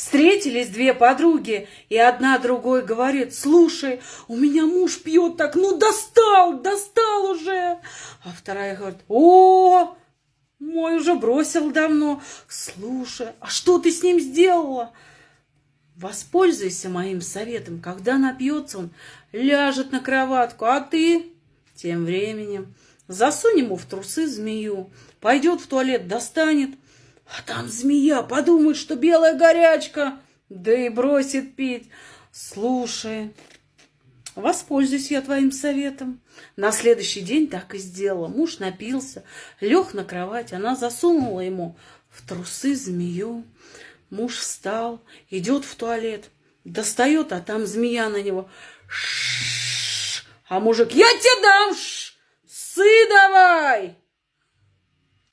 Встретились две подруги, и одна другой говорит, слушай, у меня муж пьет так, ну достал, достал уже. А вторая говорит, о, мой уже бросил давно. Слушай, а что ты с ним сделала? Воспользуйся моим советом. Когда напьется он, ляжет на кроватку, а ты тем временем засунь ему в трусы змею, пойдет в туалет, достанет, а там змея подумает, что белая горячка, да и бросит пить. Слушай, воспользуюсь я твоим советом. На следующий день так и сделала. Муж напился, лег на кровать, она засунула ему в трусы змею. Муж встал, идет в туалет, достает, а там змея на него. Ш -ш -ш. А мужик, я тебе дам, сы давай!